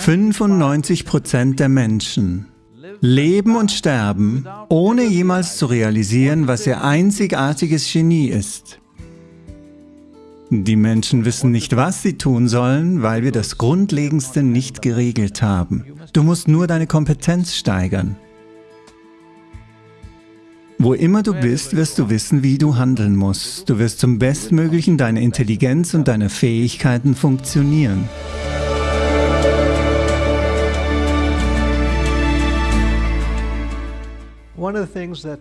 95 Prozent der Menschen leben und sterben, ohne jemals zu realisieren, was ihr einzigartiges Genie ist. Die Menschen wissen nicht, was sie tun sollen, weil wir das Grundlegendste nicht geregelt haben. Du musst nur deine Kompetenz steigern. Wo immer du bist, wirst du wissen, wie du handeln musst. Du wirst zum Bestmöglichen deine Intelligenz und deine Fähigkeiten funktionieren.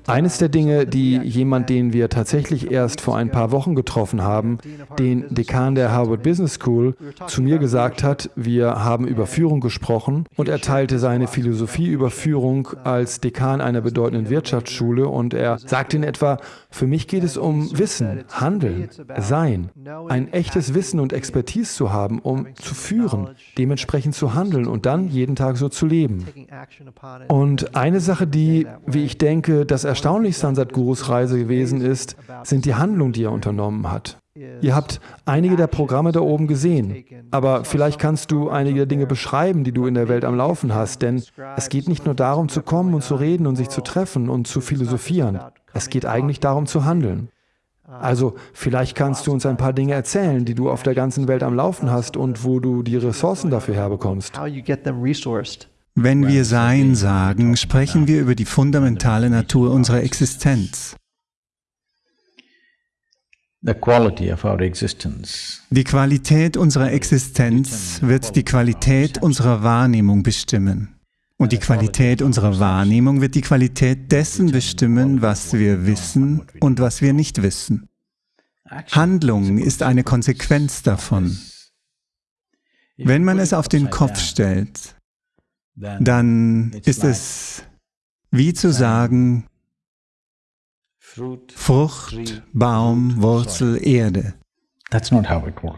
Eines der Dinge, die jemand, den wir tatsächlich erst vor ein paar Wochen getroffen haben, den Dekan der Harvard Business School, zu mir gesagt hat, wir haben über Führung gesprochen und er teilte seine Philosophie über Führung als Dekan einer bedeutenden Wirtschaftsschule und er sagte in etwa, für mich geht es um Wissen, Handeln, Sein, ein echtes Wissen und Expertise zu haben, um zu führen, dementsprechend zu handeln und dann jeden Tag so zu leben. Und eine Sache, die, wie ich denke, das Erstaunlichste an Sadhgurus Reise gewesen ist, sind die Handlungen, die er unternommen hat. Ihr habt einige der Programme da oben gesehen, aber vielleicht kannst du einige der Dinge beschreiben, die du in der Welt am Laufen hast, denn es geht nicht nur darum zu kommen und zu reden und sich zu treffen und zu philosophieren. Es geht eigentlich darum zu handeln. Also vielleicht kannst du uns ein paar Dinge erzählen, die du auf der ganzen Welt am Laufen hast und wo du die Ressourcen dafür herbekommst. Wenn wir Sein sagen, sprechen wir über die fundamentale Natur unserer Existenz. Die Qualität unserer Existenz wird die Qualität unserer Wahrnehmung bestimmen. Und die Qualität unserer Wahrnehmung wird die Qualität dessen bestimmen, was wir wissen und was wir nicht wissen. Handlung ist eine Konsequenz davon. Wenn man es auf den Kopf stellt, dann ist es wie zu sagen, Frucht, Baum, Wurzel, Erde.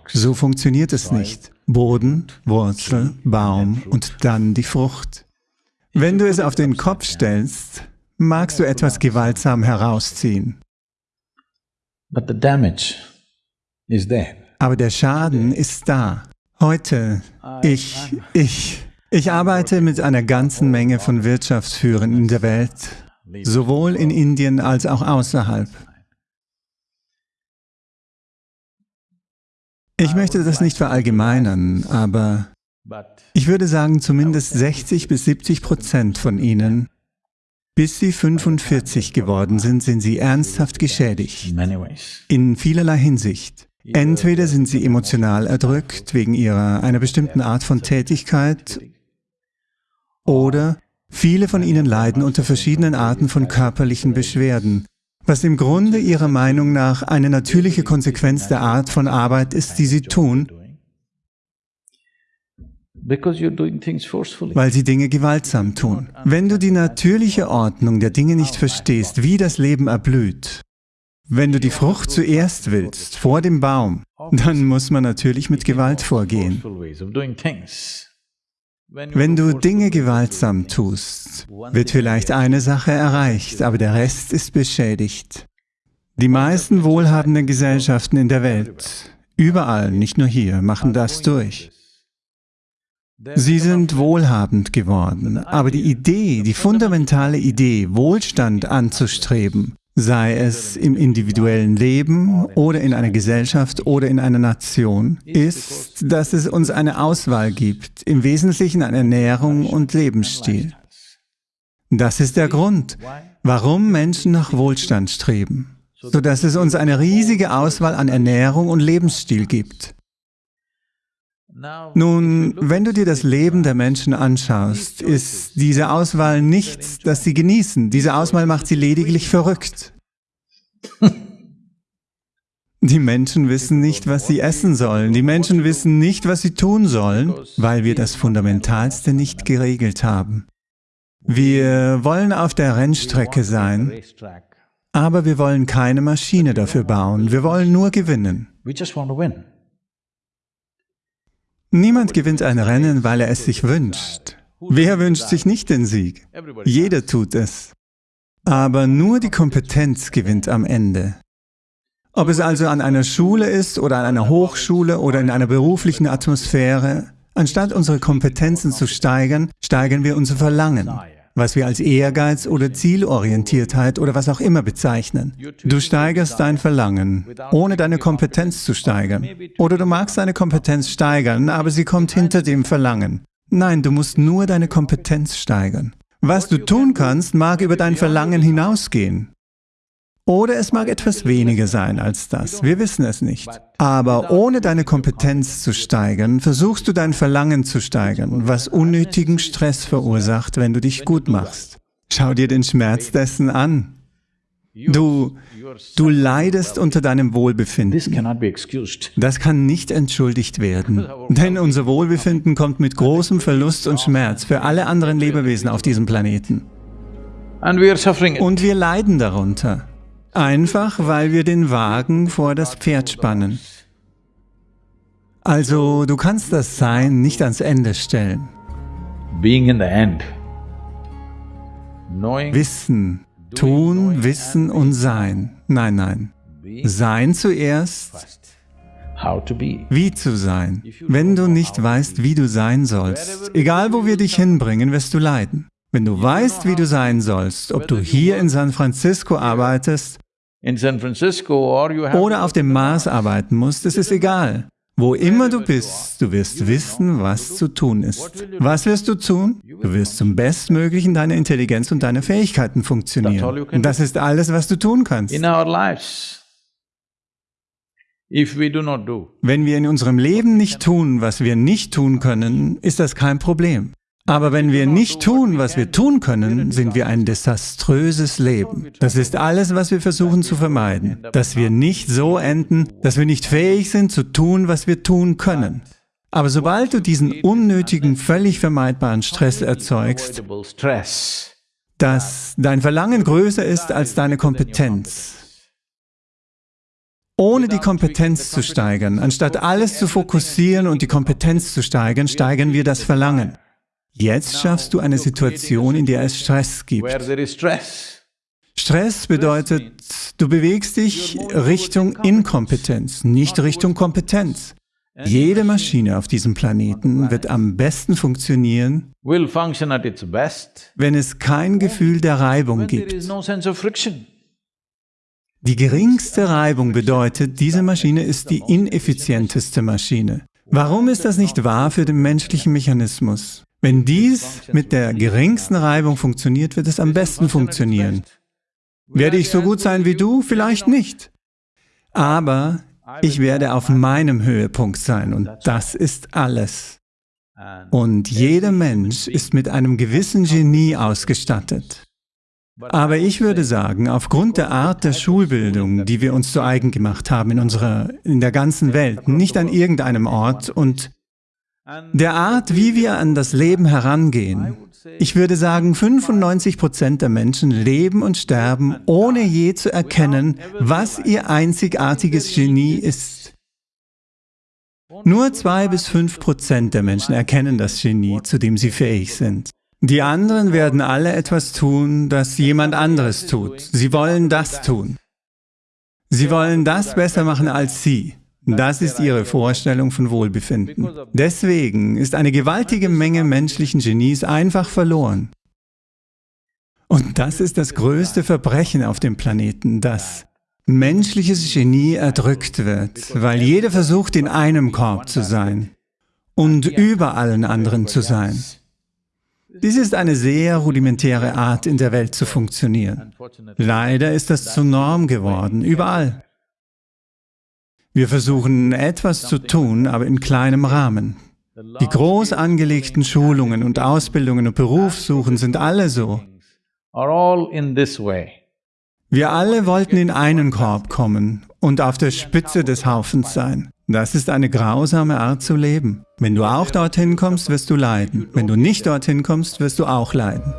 So funktioniert es nicht. Boden, Wurzel, Baum und dann die Frucht. Wenn du es auf den Kopf stellst, magst du etwas gewaltsam herausziehen. Aber der Schaden ist da. Heute, ich, ich, ich arbeite mit einer ganzen Menge von Wirtschaftsführern in der Welt, sowohl in Indien als auch außerhalb. Ich möchte das nicht verallgemeinern, aber ich würde sagen, zumindest 60 bis 70 Prozent von ihnen, bis sie 45 geworden sind, sind sie ernsthaft geschädigt. In vielerlei Hinsicht. Entweder sind sie emotional erdrückt wegen ihrer einer bestimmten Art von Tätigkeit oder viele von ihnen leiden unter verschiedenen Arten von körperlichen Beschwerden, was im Grunde ihrer Meinung nach eine natürliche Konsequenz der Art von Arbeit ist, die sie tun, weil sie Dinge gewaltsam tun. Wenn du die natürliche Ordnung der Dinge nicht verstehst, wie das Leben erblüht, wenn du die Frucht zuerst willst, vor dem Baum, dann muss man natürlich mit Gewalt vorgehen. Wenn du Dinge gewaltsam tust, wird vielleicht eine Sache erreicht, aber der Rest ist beschädigt. Die meisten wohlhabenden Gesellschaften in der Welt, überall, nicht nur hier, machen das durch. Sie sind wohlhabend geworden, aber die Idee, die fundamentale Idee, Wohlstand anzustreben, sei es im individuellen Leben oder in einer Gesellschaft oder in einer Nation, ist, dass es uns eine Auswahl gibt, im Wesentlichen an Ernährung und Lebensstil. Das ist der Grund, warum Menschen nach Wohlstand streben, sodass es uns eine riesige Auswahl an Ernährung und Lebensstil gibt. Nun, wenn du dir das Leben der Menschen anschaust, ist diese Auswahl nichts, das sie genießen. Diese Auswahl macht sie lediglich verrückt. Die Menschen wissen nicht, was sie essen sollen. Die Menschen wissen nicht, was sie tun sollen, weil wir das Fundamentalste nicht geregelt haben. Wir wollen auf der Rennstrecke sein, aber wir wollen keine Maschine dafür bauen. Wir wollen nur gewinnen. Niemand gewinnt ein Rennen, weil er es sich wünscht. Wer wünscht sich nicht den Sieg? Jeder tut es. Aber nur die Kompetenz gewinnt am Ende. Ob es also an einer Schule ist oder an einer Hochschule oder in einer beruflichen Atmosphäre, Anstatt unsere Kompetenzen zu steigern, steigern wir unser Verlangen, was wir als Ehrgeiz oder Zielorientiertheit oder was auch immer bezeichnen. Du steigerst dein Verlangen, ohne deine Kompetenz zu steigern. Oder du magst deine Kompetenz steigern, aber sie kommt hinter dem Verlangen. Nein, du musst nur deine Kompetenz steigern. Was du tun kannst, mag über dein Verlangen hinausgehen. Oder es mag etwas weniger sein als das, wir wissen es nicht. Aber ohne deine Kompetenz zu steigern, versuchst du dein Verlangen zu steigern, was unnötigen Stress verursacht, wenn du dich gut machst. Schau dir den Schmerz dessen an. Du, du leidest unter deinem Wohlbefinden. Das kann nicht entschuldigt werden, denn unser Wohlbefinden kommt mit großem Verlust und Schmerz für alle anderen Lebewesen auf diesem Planeten. Und wir leiden darunter. Einfach, weil wir den Wagen vor das Pferd spannen. Also, du kannst das Sein nicht ans Ende stellen. Wissen, tun, wissen und sein. Nein, nein. Sein zuerst, wie zu sein. Wenn du nicht weißt, wie du sein sollst, egal wo wir dich hinbringen, wirst du leiden. Wenn du weißt, wie du sein sollst, ob du hier in San Francisco arbeitest oder auf dem Mars arbeiten musst, es ist egal. Wo immer du bist, du wirst wissen, was zu tun ist. Was wirst du tun? Du wirst zum Bestmöglichen deiner Intelligenz und deiner Fähigkeiten funktionieren. Und das ist alles, was du tun kannst. Wenn wir in unserem Leben nicht tun, was wir nicht tun können, ist das kein Problem. Aber wenn wir nicht tun, was wir tun können, sind wir ein desaströses Leben. Das ist alles, was wir versuchen zu vermeiden. Dass wir nicht so enden, dass wir nicht fähig sind zu tun, was wir tun können. Aber sobald du diesen unnötigen, völlig vermeidbaren Stress erzeugst, dass dein Verlangen größer ist als deine Kompetenz, ohne die Kompetenz zu steigern, anstatt alles zu fokussieren und die Kompetenz zu steigern, steigern wir das Verlangen. Jetzt schaffst du eine Situation, in der es Stress gibt. Stress bedeutet, du bewegst dich Richtung Inkompetenz, nicht Richtung Kompetenz. Jede Maschine auf diesem Planeten wird am besten funktionieren, wenn es kein Gefühl der Reibung gibt. Die geringste Reibung bedeutet, diese Maschine ist die ineffizienteste Maschine. Warum ist das nicht wahr für den menschlichen Mechanismus? Wenn dies mit der geringsten Reibung funktioniert, wird es am besten funktionieren. Werde ich so gut sein wie du? Vielleicht nicht. Aber ich werde auf meinem Höhepunkt sein und das ist alles. Und jeder Mensch ist mit einem gewissen Genie ausgestattet. Aber ich würde sagen, aufgrund der Art der Schulbildung, die wir uns zu eigen gemacht haben in, unserer, in der ganzen Welt, nicht an irgendeinem Ort und der Art, wie wir an das Leben herangehen. Ich würde sagen, 95 Prozent der Menschen leben und sterben, ohne je zu erkennen, was ihr einzigartiges Genie ist. Nur zwei bis fünf Prozent der Menschen erkennen das Genie, zu dem sie fähig sind. Die anderen werden alle etwas tun, das jemand anderes tut. Sie wollen das tun. Sie wollen das besser machen als sie. Das ist ihre Vorstellung von Wohlbefinden. Deswegen ist eine gewaltige Menge menschlichen Genies einfach verloren. Und das ist das größte Verbrechen auf dem Planeten, dass menschliches Genie erdrückt wird, weil jeder versucht, in einem Korb zu sein und über allen anderen zu sein. Dies ist eine sehr rudimentäre Art, in der Welt zu funktionieren. Leider ist das zur Norm geworden, überall. Wir versuchen etwas zu tun, aber in kleinem Rahmen. Die groß angelegten Schulungen und Ausbildungen und Berufssuchen sind alle so. Wir alle wollten in einen Korb kommen und auf der Spitze des Haufens sein. Das ist eine grausame Art zu leben. Wenn du auch dorthin kommst, wirst du leiden. Wenn du nicht dorthin kommst, wirst du auch leiden.